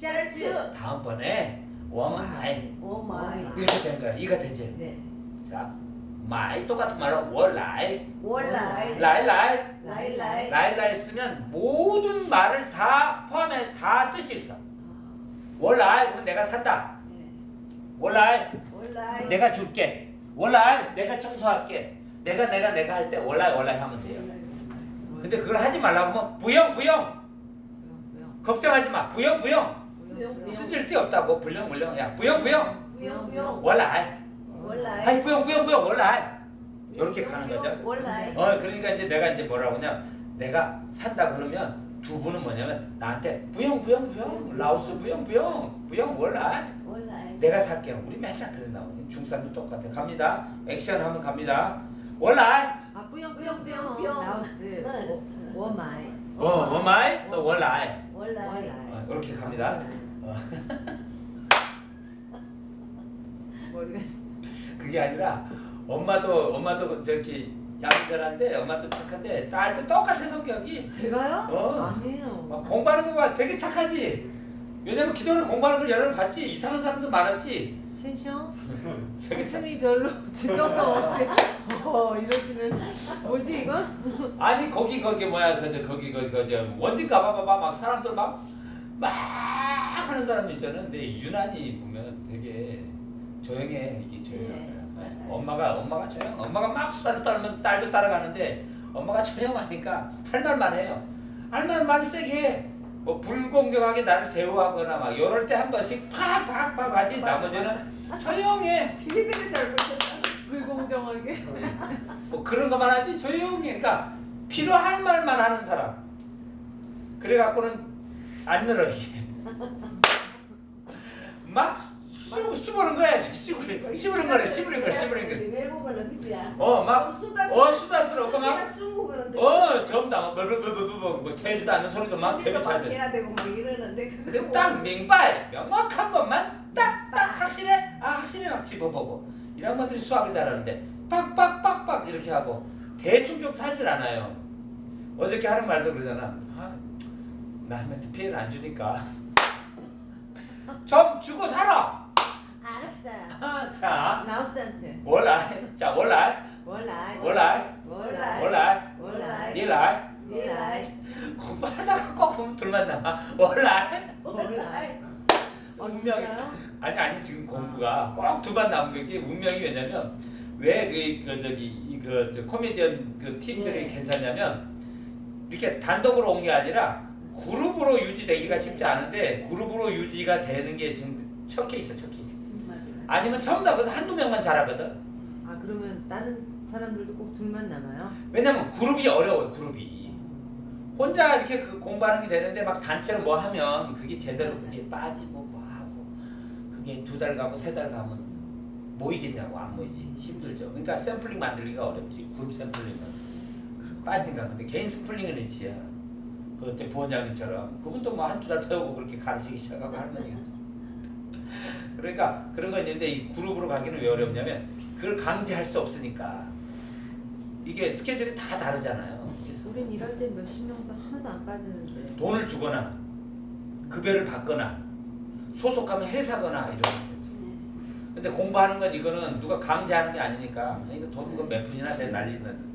下次. 다음번에 我买 我买. 이렇게 된 거야. 이거 되지? 네. 자, 买 똑같은 말로 我来, 我来. 来来, 来来. 来来 쓰면 모든 말을 다 포함해 다 뜻이 있어. 我来 그러면 내가 산다. 네. 我来 我来. 내가 줄게. 我来 내가 청소할게. 내가 내가 내가 할 때 我来 我来 하면 돼요. 근데 그걸 하지 말라고 하면 부영 부영 걱정하지 마. 부영 부영 데 없다고 불령 불령 야 부영 부영 부영 부영. 월라이 월라이. 아이 부영 부영 부영 월라이 이렇게 가는 거죠. 어 그러니까 이제 내가 이제 뭐라고 하냐 내가 산다 그러면 두 분은 뭐냐면 나한테 부영 부영 부영 라오스 부영 부영 월라이. 내가 살게요. 우리 맨날 나오니 중산도 똑같아. 갑니다. 액션 하면 갑니다. 월라이 아 뿌영 뿌영, 뿌영. 라오스 네. 워- 워마이 어 워마이 또 월라이 월라이. 어, 이렇게 갑니다. 어. 머리가 그게 아니라 엄마도 엄마도 저기 양자한데 엄마도 착한데 딸도 똑같아 성격이. 제가요? 어. 아니에요. 막 공부하는 거 봐. 되게 착하지. 왜냐면 기도를 공부하는 걸 여러 번 봤지. 이상한 사람도 많았지. 착 웃음이 별로 진정성 없이. 어 이러시는. 뭐지 이건? 아니 거기 거기 뭐야. 그저 거기 거기 그저 원진 가봐봐봐. 막 사람들 막 막 하는 사람 있잖아 근데 유난히 보면 되게 조용해 이게 조용해 네. 엄마가 엄마가 조용 엄마가 막 수다를 떨면 딸도 따라가는데 엄마가 조용하니까 할 말만 해요. 할 말만 세게 해 뭐 불공정하게 나를 대우하거나 막 이럴 때 한 번씩 팍팍팍 하지. 나머지는 조용해. 되게 잘못했다. 불공정하게. 뭐 그런 것만 하지 조용히. 그러니까 필요할 말만 하는 사람. 그래갖고는 안 늘어게. 막 수, 수부는 거야 씨부린 씨부린 거래 씨부린 거래 씨부린 거래. 외국어는 그지야. 어막. 어 수다스럽고 내가 중국어는 막어. 전부 다 뭐 뭐뭐뭐뭐 뭐 태지도 않는 소리도 막 개미 막 차들 해야 되고 막 이러는데 근데 그거 딱 명발 명확한 것만 딱딱 확실해? 아 확실해 막 집어보고. 이런 것들이 수학을 잘하는데 빡빡빡빡 이렇게 하고 대충 좀 살질 않아요. 어저께 하는 말도 그러잖아. 아, 남한테 피해를 안 주니까. 좀 주고 살아! 알았어요. 아, 자. 라오스한테. 월라이. 자 월라이. 월라이. 월라이. 월라이. 월라이. 월라이. 니라이. 월라이. 공부하다가 꼭 보면 둘만 남아 월라이. 월라이. 어 운명이 진짜요? 아니 아니 지금 공부가 꼭두번 남은 게 운명이 왜냐면 왜그 그 저기 저 코미디언 그 팀들이 네. 괜찮냐면 이렇게 단독으로 온 게 아니라 그룹으로 유지되기가 쉽지 않은데 그룹으로 유지가 되는 게 지금 첫 케이스 첫 케이스. 아니면 처음 나가서 한두 명만 잘하거든. 아 그러면 다른 사람들도 꼭 둘만 남아요? 왜냐면 그룹이 어려워요 그룹이. 혼자 이렇게 그 공부하는 게 되는데 막 단체로 뭐 하면 그게 제대로 그게 빠지고 뭐 하고 그게 두 달 가고 세 달 가면 모이겠냐고 안 모이지. 힘들죠. 그러니까 샘플링 만들기가 어렵지. 그룹 샘플링은. 빠진가 근데. 개인 샘플링은 있지야 그때 부원장님처럼? 그분도 뭐 한두 달 배우고 그렇게 가르치기 시작하고 할머니가. 그러니까 그런 거 있는데 이 그룹으로 가기는 왜 어렵냐면 그걸 강제할 수 없으니까. 이게 스케줄이 다 다르잖아요. 그래서 우린 일할 때 몇십 명도 하나도 안 빠지는데. 돈을 주거나 급여를 받거나 소속하면 회사거나 이런 거지. 근데 공부하는 건 이거는 누가 강제하는 게 아니니까 이거 돈 몇 푼이나 내 날리는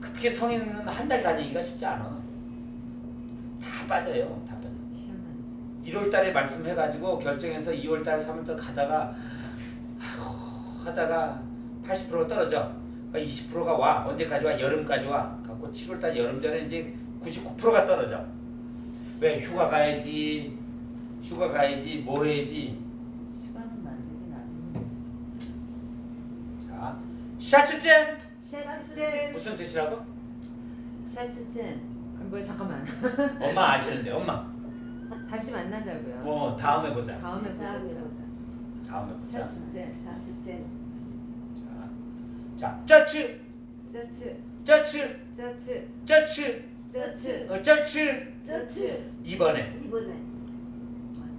특히 성인은 한 달 다니기가 쉽지 않아. 다 빠져요. 다 빠져. 희한하네 1월 달에 말씀해가지고 결정해서 2월 달, 3월 달 가다가 아이고, 하다가 80%가 떨어져. 20%가 와. 언제까지 와? 여름까지 와. 갖고 7월 달 여름 전에 이제 99%가 떨어져. 왜? 휴가 가야지. 휴가 가야지. 뭐 해야지. 시간은 만들긴 안 자, 샤츠젠 샤츠젠 무슨 뜻이라고? 샤츠젠 아, 뭐야 잠깐만 엄마 아시는데 엄마. 다시 만나자고요 어 다음에 보자. 다음에 다음에 보자 보자. 다음에 보자. 샤츠젠. 샤츠젠. 자, 자, 짜츠, 쩌츠 짜츠, 쩌츠 짜츠, 쩌츠. 어, 짜츠. 쩌츠. 이번에 이번에. 맞아.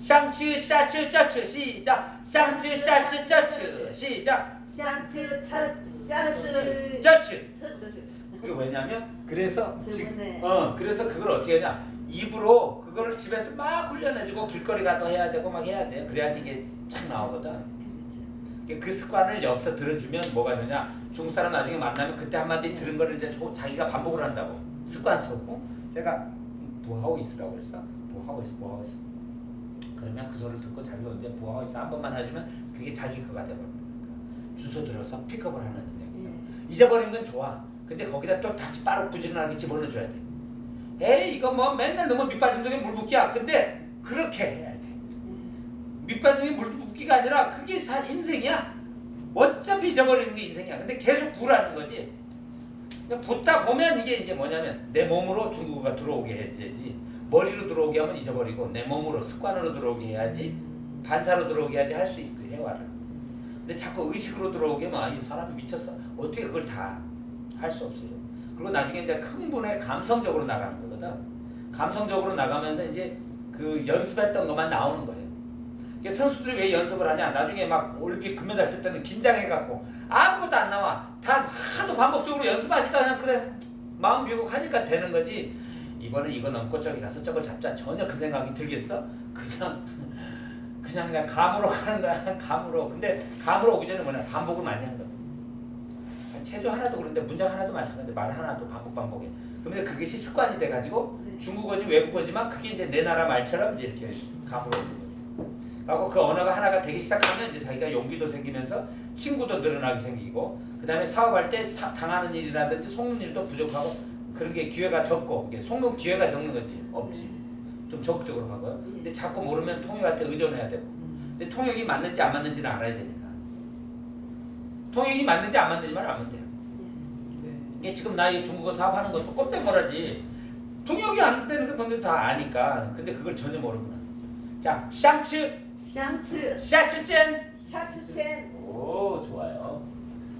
샹츠, 샤츠, 짜츠 시작. 샹츠, 샤츠, 짜츠 시작. 차- 샤츠. 짜츠. 쩌츠. 이게 왜냐면 그래서 지금 어 그래서 그걸 어떻게 하냐 입으로 그거를 집에서 막 훈련해주고 길거리 가도 해야 되고 막 해야 돼. 그래야 이게 착 나오거든. 그 습관을 여기서 들어주면 뭐가 되냐? 중국 사람 나중에 만나면 그때 한마디 들은 거를 이제 조- 자기가 반복을 한다고 습관 속고 제가 뭐 하고 있으라고 그랬어? 뭐 하고 있어? 뭐 하고 있어? 그러면 그 소리를 듣고 자기가 이제 뭐 하고 있어 한 번만 해주면 그게 자기 거가 돼버리는 거야. 주소 들어서 픽업을 하는 능력이죠. 예. 잊어버린 건 좋아. 근데 거기다 또 다시 빠르고 부지런하게 집어넣어줘야 돼. 에이 이거 뭐 맨날 너무 밑빠진 적에 물 붓기야. 근데 그렇게 해야 돼. 밑빠진 게물 붓기가 아니라 그게 사 인생이야. 어차피 잊어버리는 게 인생이야. 근데 계속 부라는 거지. 붓다 보면 이게 이제 뭐냐면 내 몸으로 중국어가 들어오게 해야지. 머리로 들어오게 하면 잊어버리고 내 몸으로 습관으로 들어오게 해야지. 반사로 들어오게 해야지 할 수 있고 해와를. 근데 자꾸 의식으로 들어오게 하면 아, 이 사람이 미쳤어. 어떻게 그걸 다 할 수 없어요. 그리고 나중에 이제 큰 분의 감성적으로 나가는 거거든. 감성적으로 나가면서 이제 그 연습했던 것만 나오는 거예요. 선수들이 왜 연습을 하냐? 나중에 막 올림픽 금메달 뜰 때는 긴장해갖고 아무것도 안 나와. 다 하도 반복적으로 연습하니까 그냥 그래 마음 비우고 하니까 되는 거지. 이번에 이거 넘고 저기 가서 저걸 잡자. 전혀 그 생각이 들겠어? 그냥 그냥 그냥 감으로 가는 거야. 감으로. 근데 감으로 오기 전에 뭐냐? 반복을 많이 한다. 체조 하나도 그런데 문장 하나도 마찬가지. 말 하나도 반복 반복해. 근데 그것이 습관이 돼가지고 네. 중국어지 외국어지만 그게 이제 내 나라 말처럼 이제 이렇게 감으로 오는 거지. 하고 그 언어가 하나가 되기 시작하면 이제 자기가 용기도 생기면서 친구도 늘어나게 생기고 그 다음에 사업할 때 사- 당하는 일이라든지 속는 일도 부족하고 그런 게 기회가 적고 속는 기회가 적는 거지 없지 좀 적극적으로 하고요 근데 자꾸 모르면 통역한테 의존해야 되고 근데 통역이 맞는지 안 맞는지는 알아야 되니까 통역이 맞는지 안 맞는지 말 하면 돼요. 예. 이게 지금 나 중국어 사업하는 것도 꼼짝 말하지. 통역이 안 되는 그 분들 다 아니까. 근데 그걸 전혀 모르구나. 자, 샹츠. 샹츠. 샤츠첸. 샤츠첸. 오, 좋아요.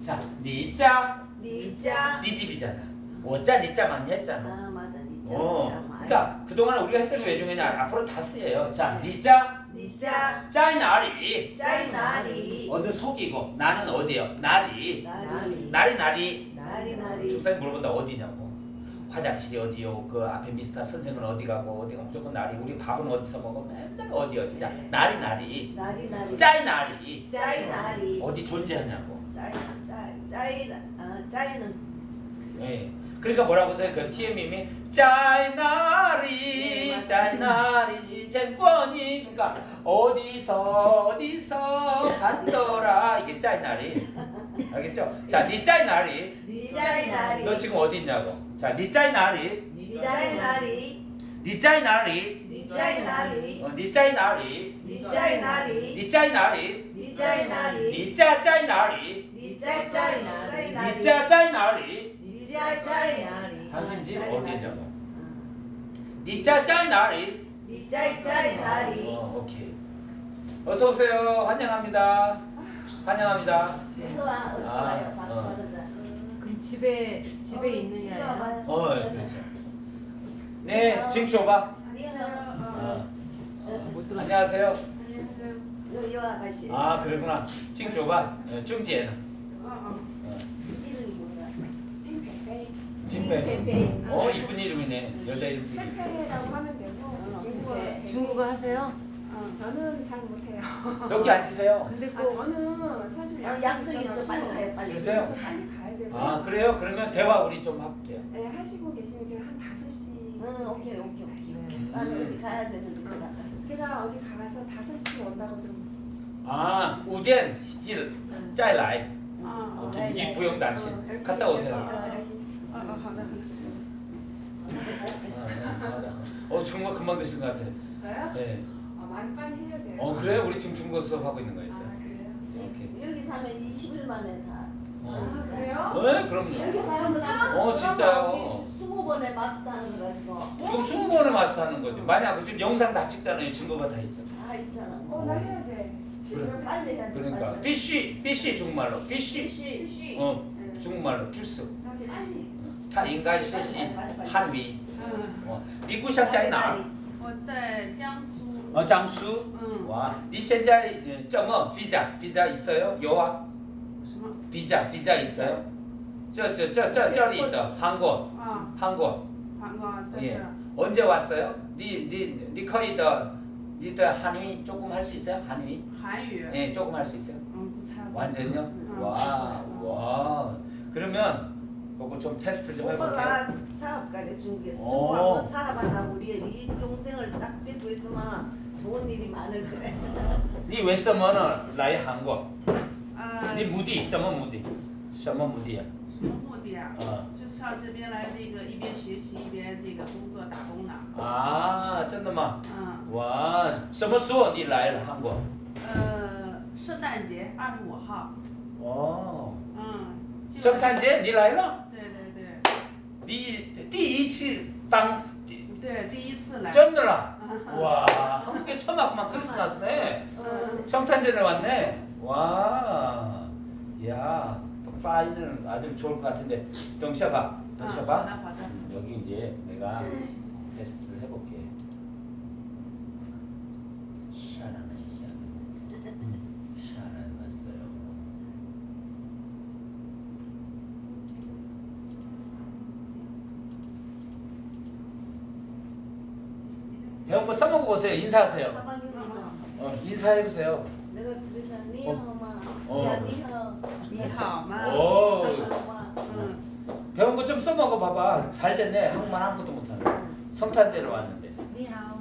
자, 니자. 니자. 니 집이잖아. 오자 니자만 했잖아. 아, 맞아. 니자. 어, 그러니까 그동안 우리가 했던 게 왜 중요하냐. 예. 앞으로 다 쓰여요. 자, 예. 니자. 니자. 짜이나리. 짜이나리. 어디 속이고 나는 어디요? 나리. 나리. 나리 나리. 나리 나리. 중사님 물어본다. 어디냐고. 화장실이 어디요? 그 앞에 미스터 선생은 어디 가고? 어디 가 무조건 나리. 우리 밥은 어디서 먹어? 맨날 어디 어디 자 네. 나리 나리. 나리 나리. 짜이나리. 짜이나리. 어디 존재하냐고. 짜이 짜이 짜이 아 짜이는. 네. 그러니까 뭐라고 써요? 그 TMM이 짜이나리 짜이나리 젠권이 그러니까 어디서 어디서 간더라 이게 짜이나리 알겠죠? 자, 니 짜이나리 니 짜이나리 너 지금 어디 있냐고 자, 니 짜이나리 니 짜이나리 니 짜이나리 니 짜이나리 어, 니 짜이나리 니 짜이나리 니 짜이나리 니 짜이나리 니 짜이 나리 니 짜이 나리 니 짜이 나리 니 짜이 나리 니 짜짜이나리 당신 집 어디냐고. 어. 니 짜짜이 나리. 니짜짜이 나리. 어, 오케이. 어서 오세요. 환영합니다. 환영합니다. 어서 와 어서와요. 아, 바로 어. 그럼 집에 집에 어, 있느냐 어 예, 그렇죠. 네 징추 오바. 어. 어 안녕하세요. 안녕하세요. 요 아가씨. 아 그러구나. 징추 오바. 네, 중지에는. 어, 이름이 뭐야 진배. 페페 어, 이쁜 이름이네. 여자 이름 되게. 페페라고 하면 되고 어, 중국어 중국어 하세요? 어, 저는 잘 못해요. 여기 앉으세요. 근데 아꼭 저는 사실 어, 약속이 있어 빨리 가요 빨리 그러세요? 그래서 빨리 가야 되고 아, 그래요? 그러면 대화 우리 좀 할게요. 네, 하시고 계시면 제가 한 5시 응 오케이 오케이 오케이 네. 나는 어디 가야 되는데 그러다가 제가 어디 가서 5시에 온다고 좀 아, 우덴 일 짜이라이. 아, 어, 네, 네. 갔다 오세요. 어, 여기 어, 어, 어, 어, 정말 금방 드신 것 같아. 저요? 네. 어, 많이 빨리 해야 돼요. 어, 그래요? 우리 지금 중국어 수업하고 있는 거 아, 있어요. 그래요? 오케이. 여기 사면 20일 만에 다 어. 아, 그래요? 네, 그럼요. 여기 사면 어, 진짜요. 스무 번에 마스터 하는 거 가지고 지금 20번을 마스터 하는 거지. 만약 지금 영상 다 찍잖아요. 증거가 다 있잖아. 다 있잖아 어, 나 해야 돼. 그래. 빨리 해야 돼 그러니까 피쉬 중국말로 피쉬. 필시 시 어, 중국말로 필수. 나 필시. 타 인간 셰시 한위. 嗯 어, 미국 샵자이 나. 我在江苏。 어, 장수. 嗯， 와, 니 현재 어, 점어 비자, 비자 있어요? 요아. 什么？ 비자, 비자 있어요? 저, 저, 저, 저, 저리 있다. 한국, 啊， 한국. 韩国这 예. 是 언제 왔어요? 니니니 거의 더니더 한위 조금 할 수 있어요? 한위? 韩语， 예, 조금 할 수 있어요. 嗯，不太会。 완전요? 음. 와, 와. 그러면 그거 좀 테스트 좀 해볼게요. 오빠가 사업가를 준비해. 오. 수고하고 살아봤다고 우리 네 동생을 딱 떼고 있으면 좋은 일이 많을 그래. 你为什么呢来韩国？呃，你目的怎么目的？什么目的啊？什么目的啊？啊就上这边来，这个一边学习一边这个工作打工呢。啊，真的吗？嗯，哇，什么时候你来了韩国？呃，圣诞节二十五号。哦，嗯。就圣诞节你来了？ 对对对你第一次当对，第一次来。真的啦? 와, 한국에 처음 왔구만 크리스마스에. 어, 성탄절에 왔네. 와, 야, 파이는 아주 좋을 것 같은데. 덩셔봐, 啊，好 덩셔봐. 的好的。 여기 이제 내가 테스트를 해볼게. 배운 거 써먹어 보세요. 인사하세요. 어, 인사해보세요. 내가 그래서 니하 어. 어. 야 니하 니하 어. 배운 거 좀 써먹어 봐봐. 잘 됐네. 한국말 아무것도 못하네. 성탄대로 왔는데. 니하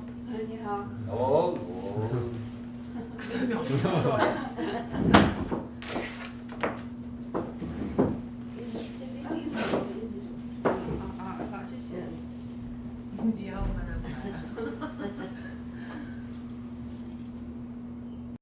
니하 오. 오. 그 다음에 없어.